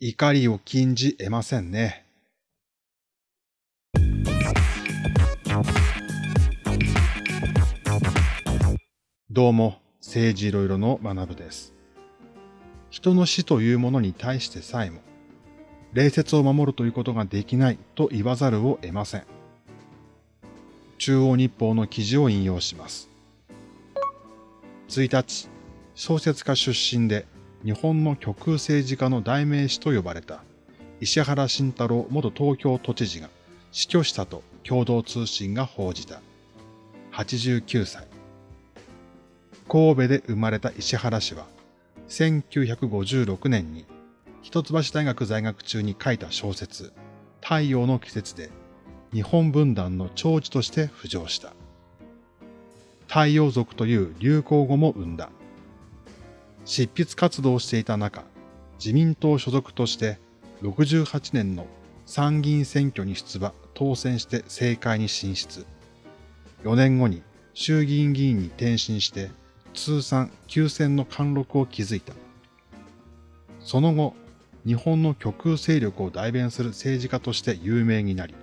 怒りを禁じ得ませんね。どうも、政治いろいろの学部です。人の死というものに対してさえも、礼節を守るということができないと言わざるを得ません。中央日報の記事を引用します。1日、小説家出身で日本の極右政治家の代名詞と呼ばれた石原慎太郎元東京都知事が死去したと共同通信が報じた。89歳。神戸で生まれた石原氏は、1956年に一橋大学在学中に書いた小説、太陽の季節で日本分断の長寿として浮上した。太陽族という流行語も生んだ。執筆活動をしていた中、自民党所属として68年の参議院選挙に出馬、当選して政界に進出。4年後に衆議院議員に転身して通算9選の貫禄を築いた。その後、日本の極右勢力を代弁する政治家として有名になり、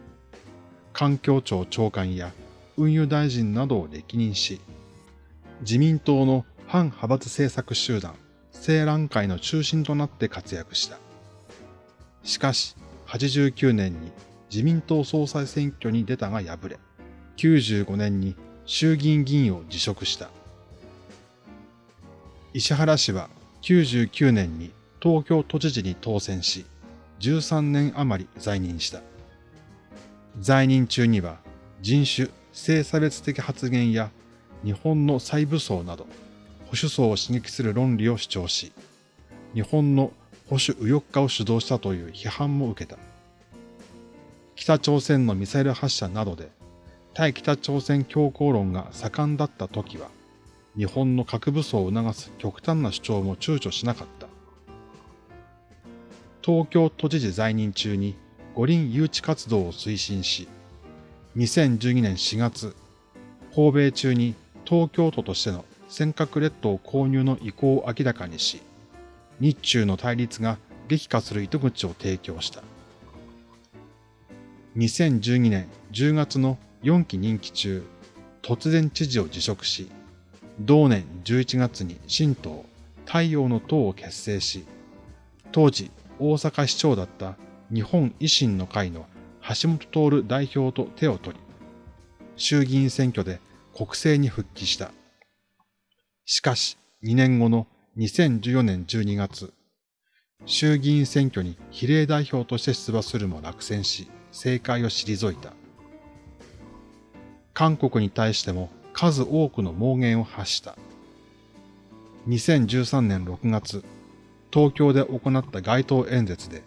環境庁長官や運輸大臣などを歴任し、自民党の反派閥政策集団、青蘭会の中心となって活躍した。しかし、89年に自民党総裁選挙に出たが敗れ、95年に衆議院議員を辞職した。石原氏は99年に東京都知事に当選し、13年余り在任した。在任中には人種、性差別的発言や日本の再武装など保守層を刺激する論理を主張し、日本の保守右翼化を主導したという批判も受けた。北朝鮮のミサイル発射などで対北朝鮮強硬論が盛んだった時は、日本の核武装を促す極端な主張も躊躇しなかった。東京都知事在任中に五輪誘致活動を推進し、2012年4月、訪米中に東京都としての尖閣列島購入の意向を明らかにし、日中の対立が激化する糸口を提供した。2012年10月の4期任期中、突然知事を辞職し、同年11月に新党太陽の党を結成し、当時大阪市長だった日本維新の会の橋本徹代表と手を取り、衆議院選挙で国政に復帰した。しかし、2年後の2014年12月、衆議院選挙に比例代表として出馬するも落選し、政界を退いた。韓国に対しても数多くの妄言を発した。2013年6月、東京で行った街頭演説で、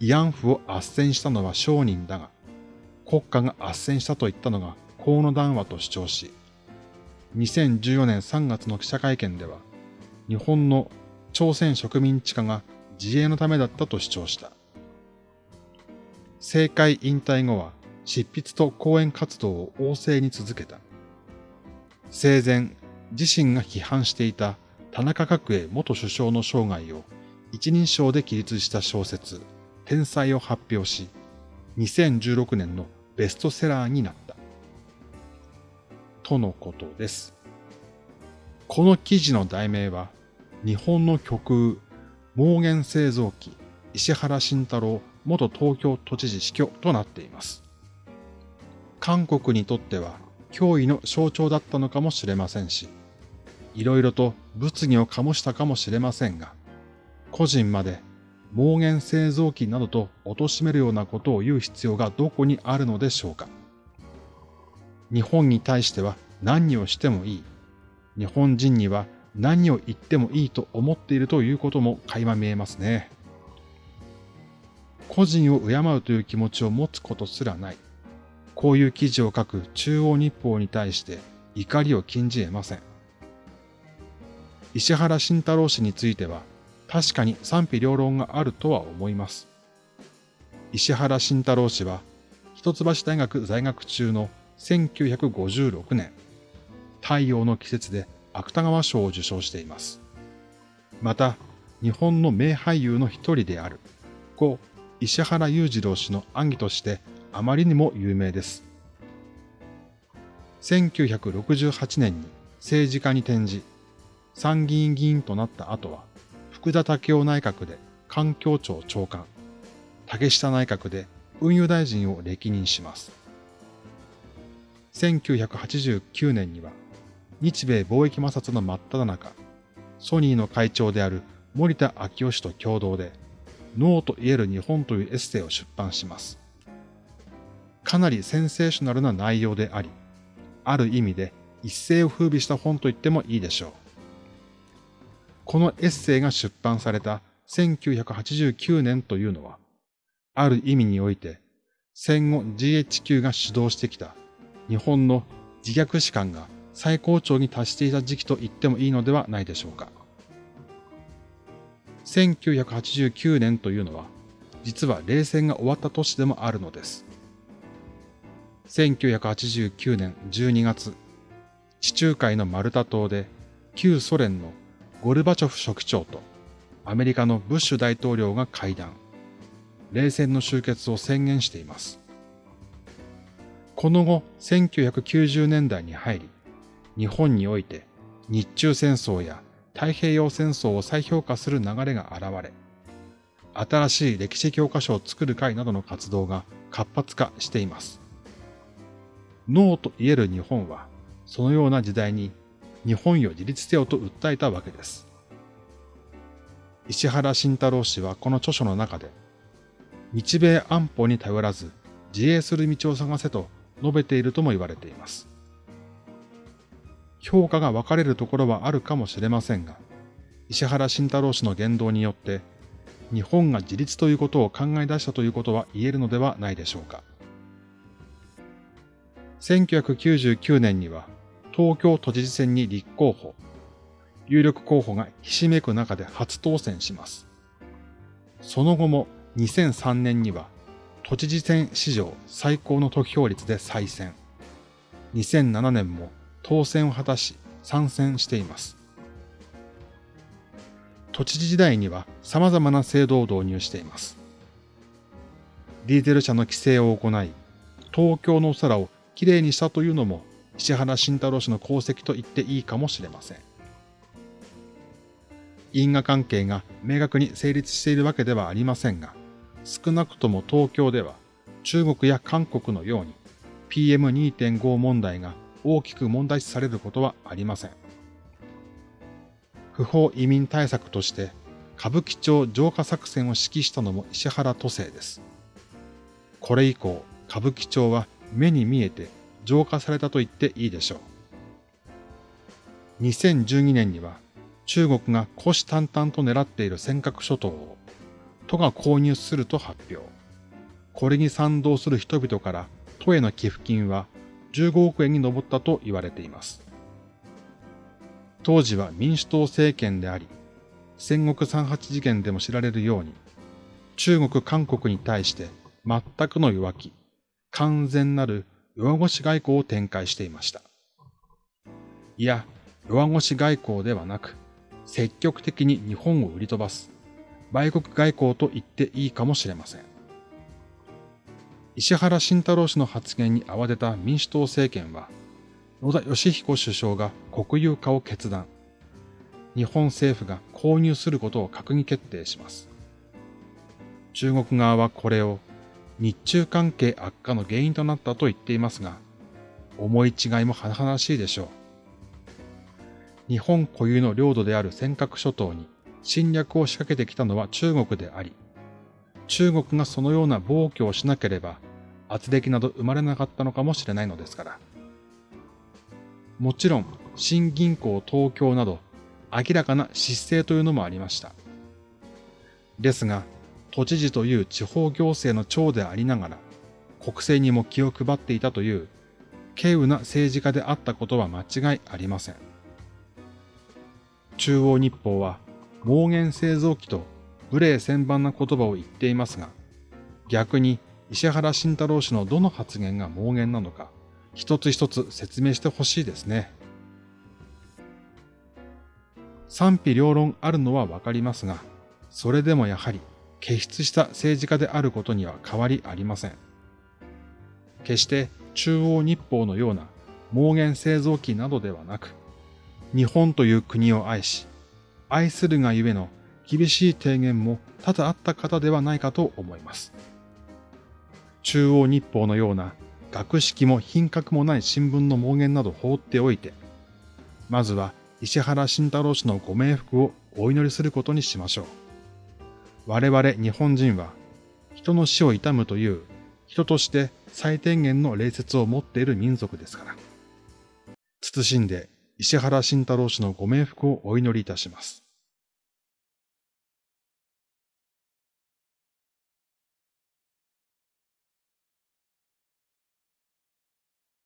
慰安婦を斡旋したのは商人だが、国家が斡旋したと言ったのが河野談話と主張し、2014年3月の記者会見では、日本の朝鮮植民地化が自衛のためだったと主張した。政界引退後は執筆と講演活動を旺盛に続けた。生前、自身が批判していた田中角栄元首相の生涯を一人称で記述した小説、天才を発表し、2016年のベストセラーになった。とのことです。この記事の題名は、日本の極右、盲言製造機、石原慎太郎元東京都知事死去となっています。韓国にとっては脅威の象徴だったのかもしれませんし、いろいろと物議を醸したかもしれませんが、個人まで盲言製造機などと貶めるようなことを言う必要がどこにあるのでしょうか。日本に対しては何をしてもいい。日本人には何を言ってもいいと思っているということも垣間見えますね。個人を敬うという気持ちを持つことすらない。こういう記事を書く中央日報に対して怒りを禁じ得ません。石原慎太郎氏については確かに賛否両論があるとは思います。石原慎太郎氏は一橋大学在学中の1956年、太陽の季節で芥川賞を受賞しています。また、日本の名俳優の一人である、故石原裕次郎氏の暗記としてあまりにも有名です。1968年に政治家に転じ、参議院議員となった後は、福田武雄内閣で環境庁長官、竹下内閣で運輸大臣を歴任します。1989年には、日米貿易摩擦の真っ只中、ソニーの会長である森田昭夫氏と共同で、ノーと言える日本というエッセイを出版します。かなりセンセーショナルな内容であり、ある意味で一世を風靡した本と言ってもいいでしょう。このエッセイが出版された1989年というのは、ある意味において戦後 GHQ が主導してきた日本の自虐史観が最高潮に達していた時期と言ってもいいのではないでしょうか。1989年というのは、実は冷戦が終わった年でもあるのです。1989年12月、地中海のマルタ島で旧ソ連のゴルバチョフ書記長とアメリカのブッシュ大統領が会談。冷戦の終結を宣言しています。この後、1990年代に入り、日本において日中戦争や太平洋戦争を再評価する流れが現れ、新しい歴史教科書を作る会などの活動が活発化しています。ノーと言える日本は、そのような時代に日本よ自立せよと訴えたわけです。石原慎太郎氏はこの著書の中で、日米安保に頼らず自衛する道を探せと述べているとも言われています。評価が分かれるところはあるかもしれませんが、石原慎太郎氏の言動によって、日本が自立ということを考え出したということは言えるのではないでしょうか。1999年には東京都知事選に立候補、有力候補がひしめく中で初当選します。その後も2003年には都知事選史上最高の得票率で再選。2007年も当選を果たし参戦しています。都知事時代には様々な制度を導入しています。ディーゼル車の規制を行い、東京の空をきれいにしたというのも石原慎太郎氏の功績と言っていいかもしれません。因果関係が明確に成立しているわけではありませんが、少なくとも東京では中国や韓国のように PM2.5 問題が大きく問題視されることはありません。不法移民対策として歌舞伎町浄化作戦を指揮したのも石原都政です。これ以降、歌舞伎町は目に見えて浄化されたと言っていいでしょう。2012年には中国が虎視眈々と狙っている尖閣諸島を都が購入すると発表。これに賛同する人々から都への寄付金は15億円に上ったと言われています。当時は民主党政権であり、戦国三八事件でも知られるように、中国、韓国に対して全くの弱気、完全なる弱腰外交を展開していました。いや、弱腰外交ではなく、積極的に日本を売り飛ばす、売国外交と言っていいかもしれません。石原慎太郎氏の発言に慌てた民主党政権は、野田義彦首相が国有化を決断。日本政府が購入することを閣議決定します。中国側はこれを日中関係悪化の原因となったと言っていますが、思い違いも甚だしいでしょう。日本固有の領土である尖閣諸島に侵略を仕掛けてきたのは中国であり、中国がそのような暴挙をしなければ、圧力など生まれなかったのかもしれないのですから。もちろん、新銀行東京など、明らかな失勢というのもありました。ですが、都知事という地方行政の長でありながら、国政にも気を配っていたという、軽有な政治家であったことは間違いありません。中央日報は、妄言製造機と無礼千万な言葉を言っていますが、逆に石原慎太郎氏のどの発言が妄言なのか、一つ一つ説明してほしいですね。賛否両論あるのはわかりますが、それでもやはり傑出した政治家であることには変わりありません。決して中央日報のような妄言製造機などではなく、日本という国を愛し、愛するがゆえの厳しい提言も多々あった方ではないかと思います。中央日報のような学識も品格もない新聞の妄言など放っておいて、まずは石原慎太郎氏のご冥福をお祈りすることにしましょう。我々日本人は人の死を悼むという人として最低限の礼節を持っている民族ですから。謹んで石原慎太郎氏のご冥福をお祈りいたします。